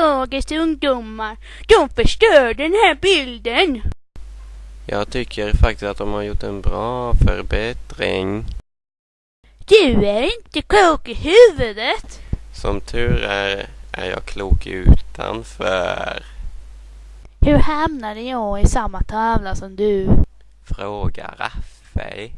dagens ungdomar. De förstör den här bilden. Jag tycker faktiskt att de har gjort en bra förbättring. Du är inte klok i huvudet. Som tur är, är jag klok utanför. Hur hamnade jag i samma tavla som du? Fråga Raffe.